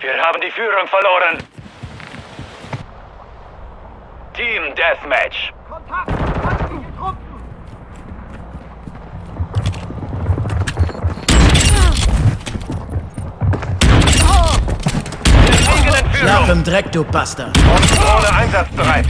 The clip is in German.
Wir haben die Führung verloren. Team Deathmatch. Kontakt! Feindliche Truppen! Wir Schlaf im Dreck, du Bastard. Drohne einsatzbereit.